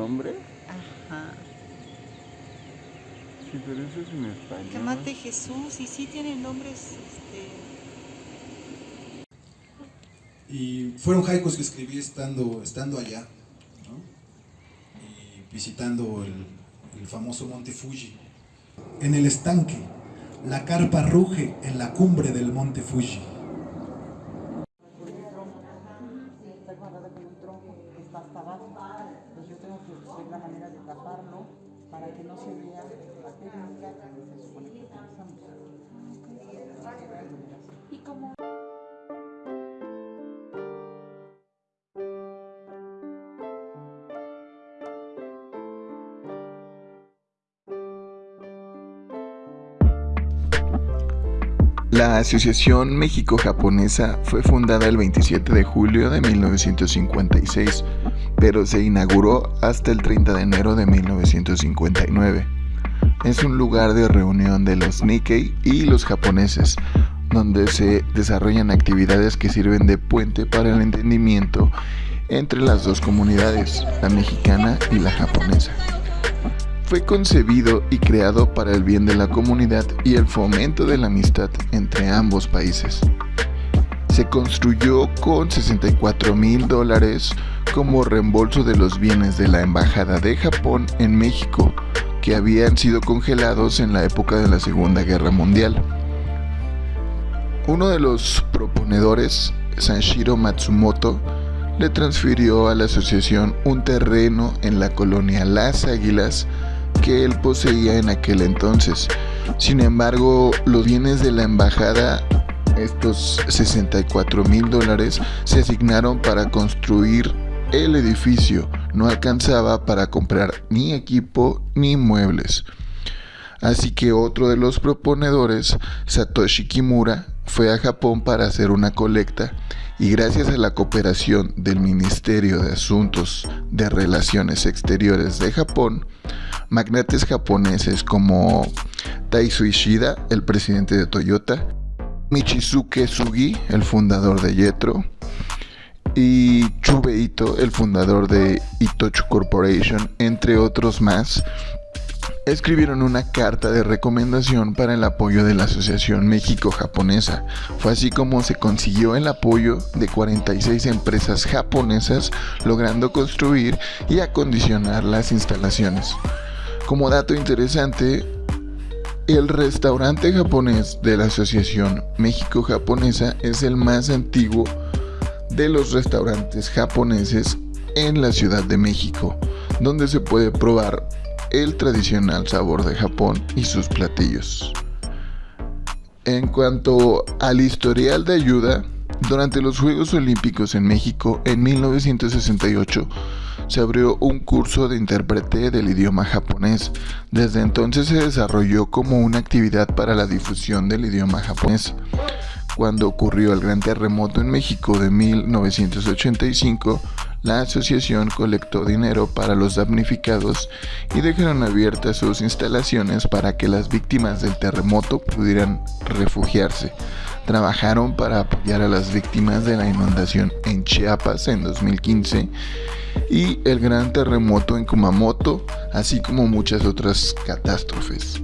nombre. Ajá. Sí, pero eso es en español. Que mate Jesús y sí tienen nombres, este... Y fueron haikos que escribí estando, estando allá, ¿no? y visitando el, el famoso monte Fuji. En el estanque, la carpa ruge en la cumbre del monte Fuji. está guardada con un tronco que está hasta abajo. Pues buscar la manera de taparlo para que no se vea la técnica que se supone que utilizamos. Y como La Asociación México-Japonesa fue fundada el 27 de julio de 1956, pero se inauguró hasta el 30 de enero de 1959. Es un lugar de reunión de los Nikkei y los japoneses, donde se desarrollan actividades que sirven de puente para el entendimiento entre las dos comunidades, la mexicana y la japonesa. Fue concebido y creado para el bien de la comunidad y el fomento de la amistad entre ambos países. Se construyó con 64 mil dólares como reembolso de los bienes de la Embajada de Japón en México, que habían sido congelados en la época de la Segunda Guerra Mundial. Uno de los proponedores, Sanshiro Matsumoto, le transfirió a la asociación un terreno en la colonia Las Águilas que él poseía en aquel entonces. Sin embargo, los bienes de la embajada, estos 64 mil dólares, se asignaron para construir el edificio. No alcanzaba para comprar ni equipo ni muebles. Así que otro de los proponedores, Satoshi Kimura, fue a Japón para hacer una colecta y gracias a la cooperación del Ministerio de Asuntos de Relaciones Exteriores de Japón, magnates japoneses como Taisu Ishida, el presidente de Toyota, Michizuke Sugi, el fundador de Jetro, y Chube Ito, el fundador de Itochu Corporation, entre otros más, escribieron una carta de recomendación para el apoyo de la Asociación México-Japonesa. Fue así como se consiguió el apoyo de 46 empresas japonesas, logrando construir y acondicionar las instalaciones. Como dato interesante, el restaurante japonés de la Asociación México-Japonesa es el más antiguo de los restaurantes japoneses en la Ciudad de México, donde se puede probar el tradicional sabor de Japón y sus platillos. En cuanto al historial de ayuda, durante los Juegos Olímpicos en México en 1968 se abrió un curso de intérprete del idioma japonés. Desde entonces se desarrolló como una actividad para la difusión del idioma japonés. Cuando ocurrió el gran terremoto en México de 1985, la asociación colectó dinero para los damnificados y dejaron abiertas sus instalaciones para que las víctimas del terremoto pudieran refugiarse. Trabajaron para apoyar a las víctimas de la inundación en Chiapas en 2015 y el gran terremoto en Kumamoto, así como muchas otras catástrofes.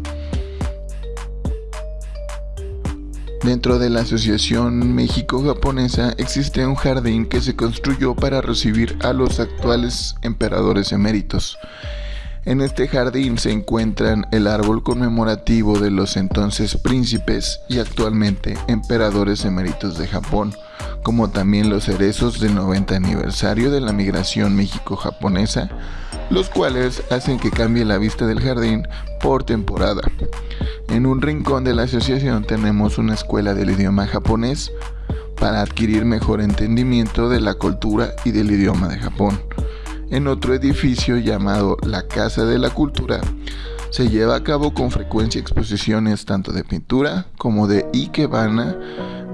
Dentro de la Asociación México-Japonesa existe un jardín que se construyó para recibir a los actuales emperadores eméritos. En este jardín se encuentran el árbol conmemorativo de los entonces príncipes y actualmente emperadores eméritos de Japón, como también los cerezos del 90 aniversario de la migración México-japonesa, los cuales hacen que cambie la vista del jardín por temporada. En un rincón de la asociación tenemos una escuela del idioma japonés para adquirir mejor entendimiento de la cultura y del idioma de Japón. En otro edificio llamado la Casa de la Cultura se lleva a cabo con frecuencia exposiciones tanto de pintura como de ikebana,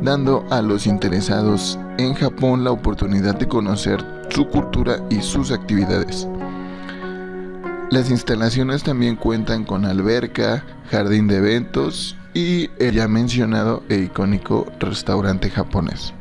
dando a los interesados en Japón la oportunidad de conocer su cultura y sus actividades. Las instalaciones también cuentan con alberca, jardín de eventos y el ya mencionado e icónico restaurante japonés.